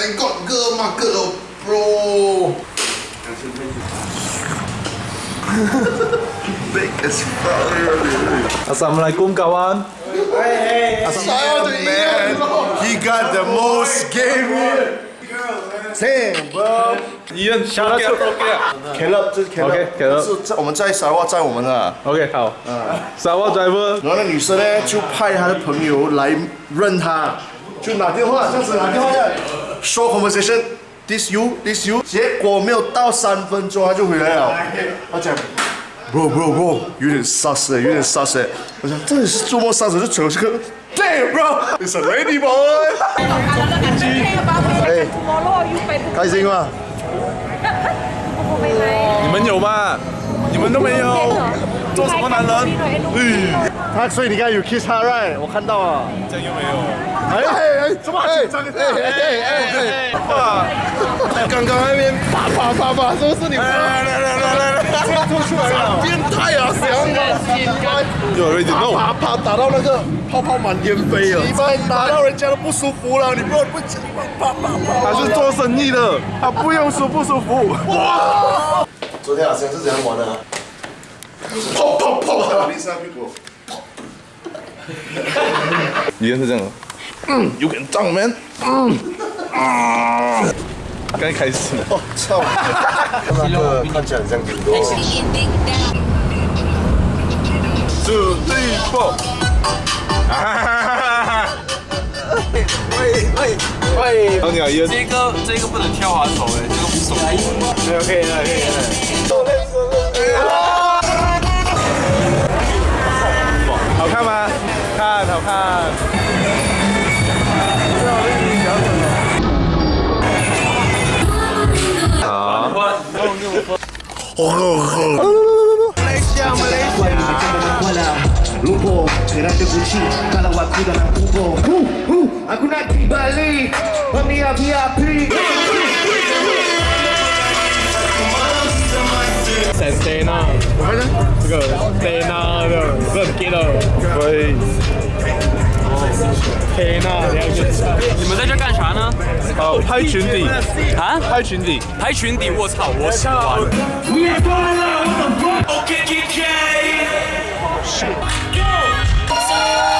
Thank God, girl my girl, oh, bro Big as Assalamualaikum kawan Hey, hey, hey. Assalamualaikum man He got the most game bro. Damn, shout out to to，Caleb，、啊、这是 just driver，然后那女生呢就派她的朋友来认他，就拿电话，这样子拿电话。short conversation, this you, this you，結果沒有到三分鐘，佢就回來啦。我講，bro bro bro，有點殺生，有點殺生。我想，真係是做乜殺生就娶咗個，damn bro，it's a lady boy。哎，開心嗎？我冇開。你們有嗎？你們都沒有。什么男人？他所以你看有 kiss her right，我看到了。这又没有？哎哎，怎么？张哎哎哎哎哎哇！刚刚那边啪啪啪啪，都是你。来来来来来，吐出来了，变态啊！谁让你心有有弄。啪啪打到那个泡泡满天飞了。你白打到人家都不舒服了，你不要不啪啪啪。他是做生意的，他不用舒不舒服。哇！昨天晚上是怎样玩的？砰砰砰！是你也是这样？嗯，有点脏，man。嗯。刚一开始。我操！他个看起来很像狗。多。n two, t four。喂喂喂！这个这个不能跳滑走哎，这个不走。OK OK OK。好看。漂亮的小姐姐。啊。我我我。好好。啊。塞塞这个塞娜，这个不记得了。喂。天你们在这干啥呢？哦，拍裙底啊？拍裙底？拍裙底！我操！我死。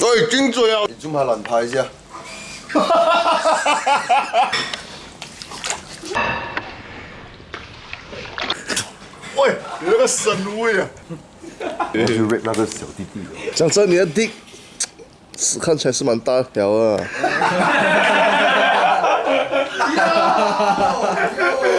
喂，真醉啊！你仲怕乱拍下？喂，你那个神位啊！我去 rap 那个小弟弟。讲真，你的 dick 是看起来是蛮大条啊。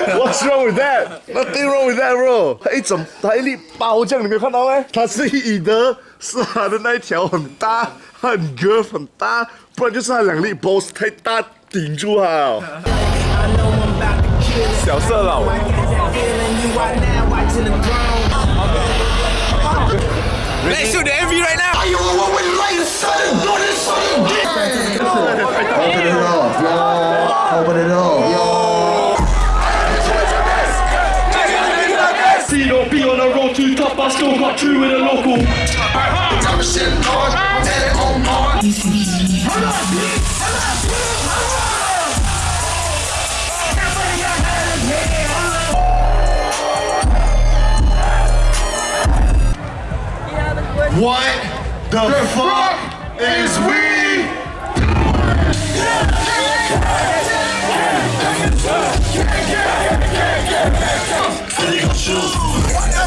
What's wrong with that? Nothing wrong with that, bro. 他一整，他一粒包浆，你没有看到吗？他是以的，是他的那一条很大、很 g 哥、很大，不然就是他两粒 boss 太大顶住了。小色老，Let's do the MV right now. I still got two with a local. What the, fuck, is we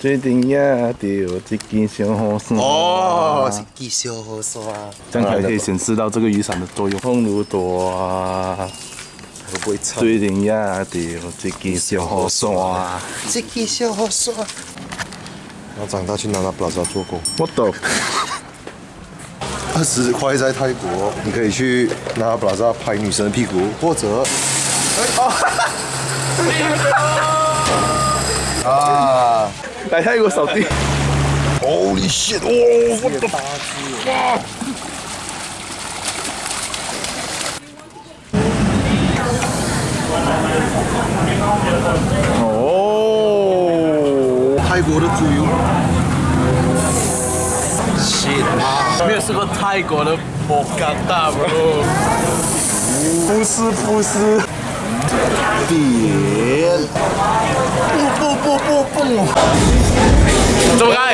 最顶一条，这根小红衫。哦，是根小红衫。这样才可以显示到这个雨伞的作用。风如会不刀，最顶一条，这根小红衫。这根小红衫。我长大去拿拿布拉扎做工。我懂。二十块在泰国，你可以去拿拿布拉扎拍女生的屁股，或者。啊哈哈！女生。来泰国扫地。机。Holy shit！哇！哦，泰国的猪油。Shit！妈，你也是个泰国的莫干达，bro。不是不是。点，不不不不不，哎，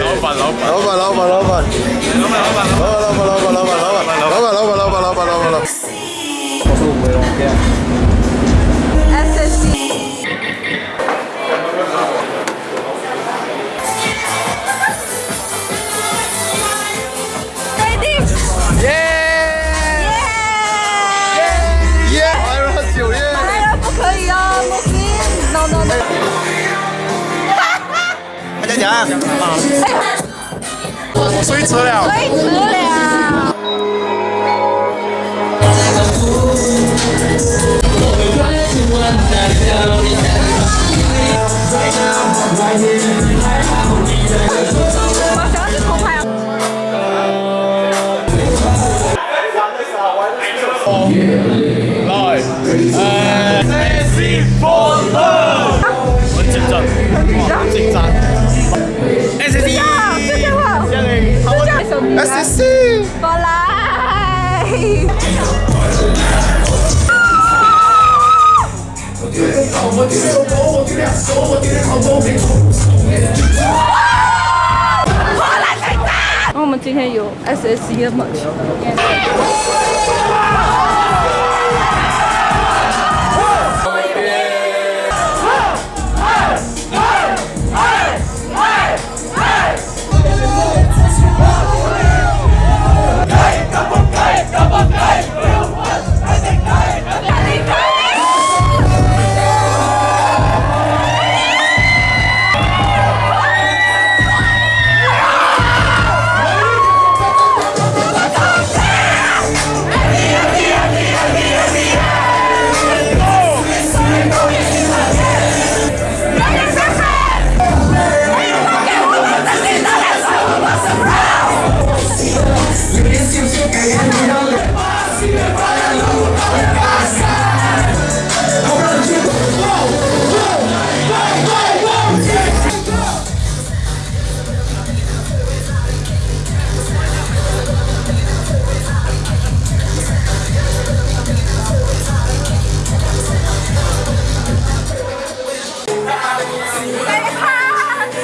老板老板老板老板老板老板老板。哎，吹车了！吹车了！哇我们今天有 ss 一的猛球